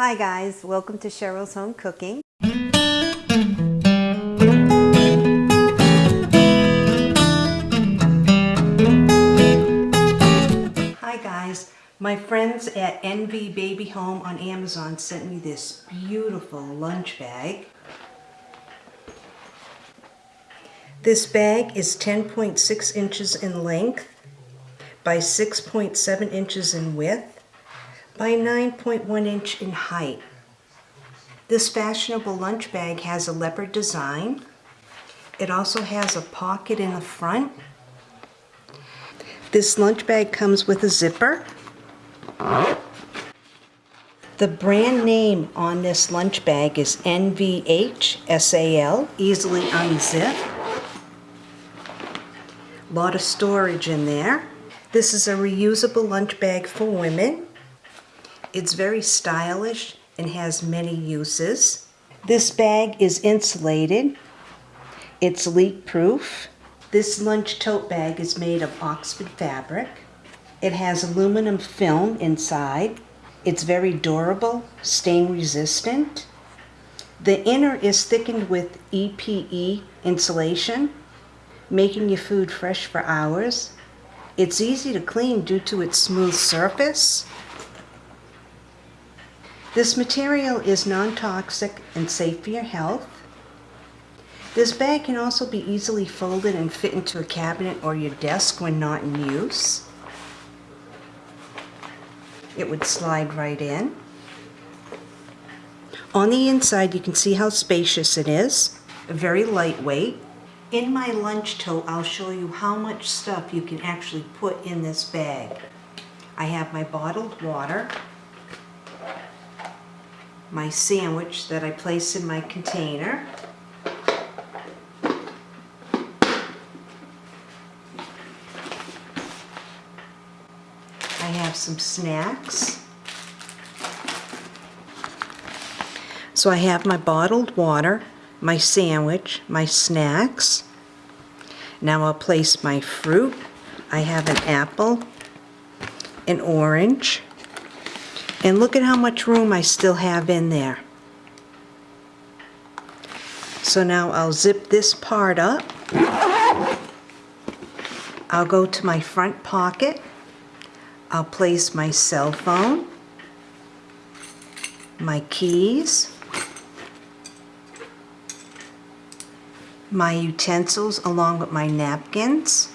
Hi guys, welcome to Cheryl's Home Cooking. Hi guys, my friends at Envy Baby Home on Amazon sent me this beautiful lunch bag. This bag is 10.6 inches in length by 6.7 inches in width by 9.1 inch in height. This fashionable lunch bag has a leopard design. It also has a pocket in the front. This lunch bag comes with a zipper. The brand name on this lunch bag is NVH easily unzip. A lot of storage in there. This is a reusable lunch bag for women. It's very stylish and has many uses. This bag is insulated. It's leak proof. This lunch tote bag is made of Oxford fabric. It has aluminum film inside. It's very durable, stain resistant. The inner is thickened with EPE insulation, making your food fresh for hours. It's easy to clean due to its smooth surface. This material is non-toxic and safe for your health. This bag can also be easily folded and fit into a cabinet or your desk when not in use. It would slide right in. On the inside you can see how spacious it is, very lightweight. In my lunch tote I'll show you how much stuff you can actually put in this bag. I have my bottled water, my sandwich that I place in my container. I have some snacks. So I have my bottled water, my sandwich, my snacks. Now I'll place my fruit. I have an apple, an orange, and look at how much room I still have in there. So now I'll zip this part up. I'll go to my front pocket. I'll place my cell phone, my keys, my utensils along with my napkins,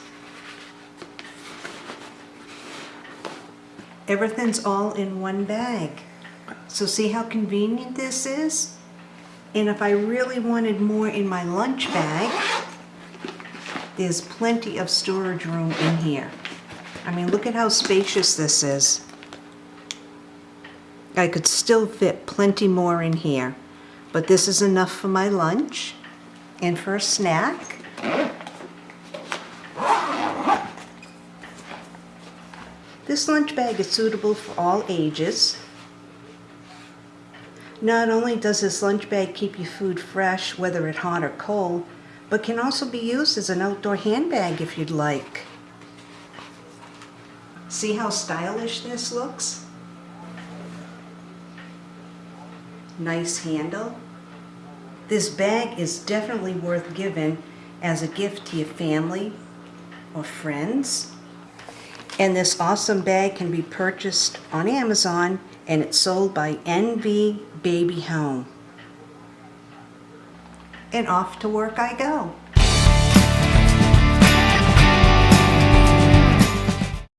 Everything's all in one bag. So see how convenient this is? And if I really wanted more in my lunch bag, there's plenty of storage room in here. I mean, look at how spacious this is. I could still fit plenty more in here, but this is enough for my lunch and for a snack. This lunch bag is suitable for all ages. Not only does this lunch bag keep your food fresh, whether it's hot or cold, but can also be used as an outdoor handbag if you'd like. See how stylish this looks? Nice handle. This bag is definitely worth giving as a gift to your family or friends. And this awesome bag can be purchased on Amazon and it's sold by NV Baby Home. And off to work I go.